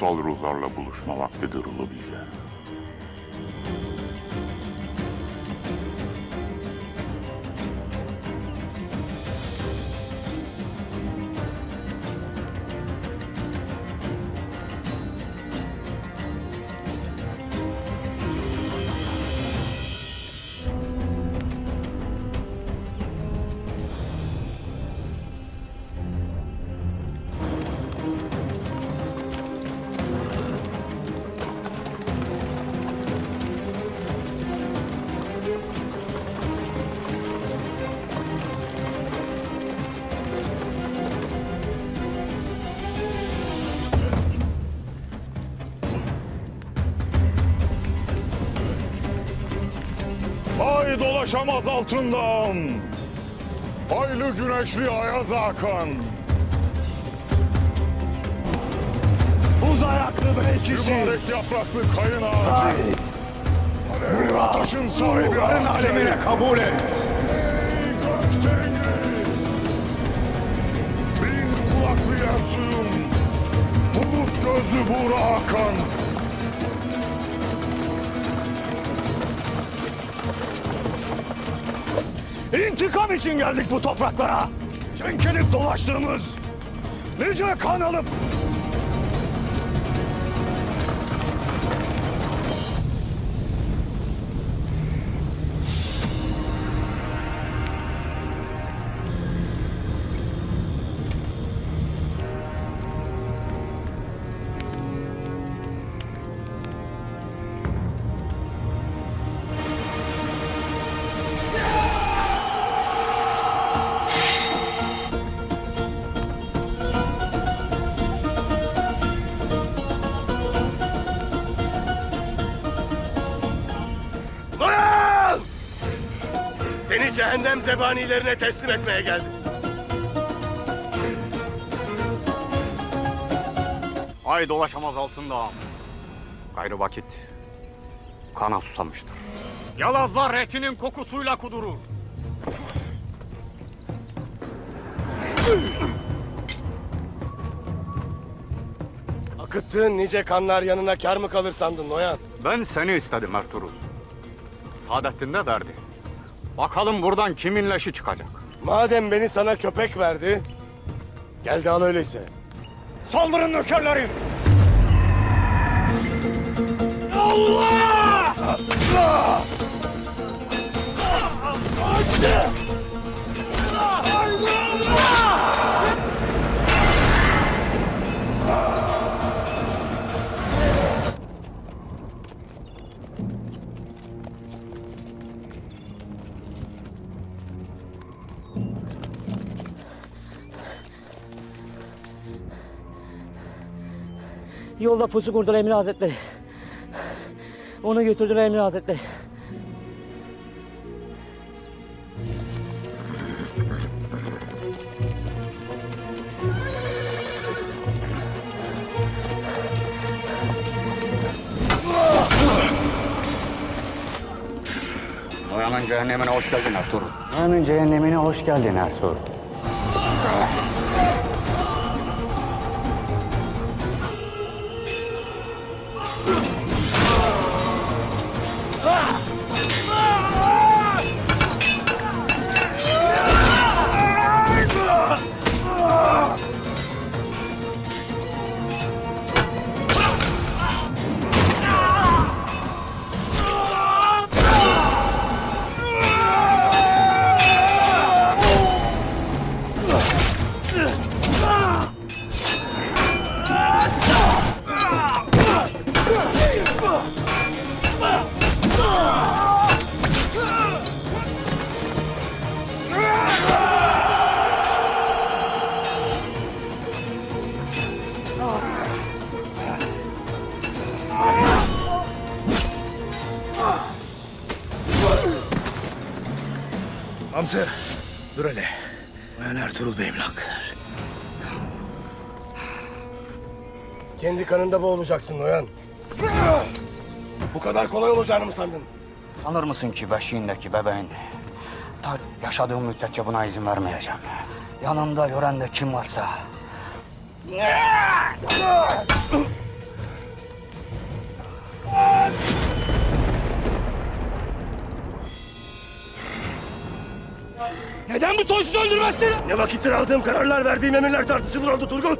kutsal ruhlarla buluşma vaktidir Ulubilge. Ay dolaşamaz altından. Aylı güneşli ayaz akan. Buz ayaklı belkisi. Mübarek yapraklı kayın ağacı. Ateşin sahibi Ruhların alemine kabul et. Bin kulaklı yersuyum. Bulut gözlü Buğra Hakan. İntikam için geldik bu topraklara. Çenkelip dolaştığımız, nice kan alıp Seni cehennem zebanilerine teslim etmeye geldim. Ay dolaşamaz altında ağam. Gayrı vakit kana susamıştır. Yalazlar etinin kokusuyla kudurur. Akıttığın nice kanlar yanına kar mı kalır sandın Noyan? Ben seni istedim Ertuğrul. Saadettin de derdi. Bakalım buradan kimin leşi çıkacak. Madem beni sana köpek verdi, gel de al öyleyse. saldırın nökerlerim. Yolda pusu kurdular Emir Hazretleri. Onu götürdüler Emir Hazretleri. Noyan'ın cehennemine hoş geldin Ertuğrul. Noyan'ın cehennemine hoş geldin Ertuğrul. Hamza, dur hele. Ben Ertuğrul Bey'im lan. Kendi kanında boğulacaksın Noyan. Bu kadar kolay olacağını mı sandın? Sanır mısın ki beşiğindeki bebeğin ta yaşadığım müddetçe buna izin vermeyeceğim. Yanımda gören de kim varsa neden bu sonsuz öldürmezsin? Ne vakittir aldığım kararlar, verdiğim emirler tartışılır oldu Turgut.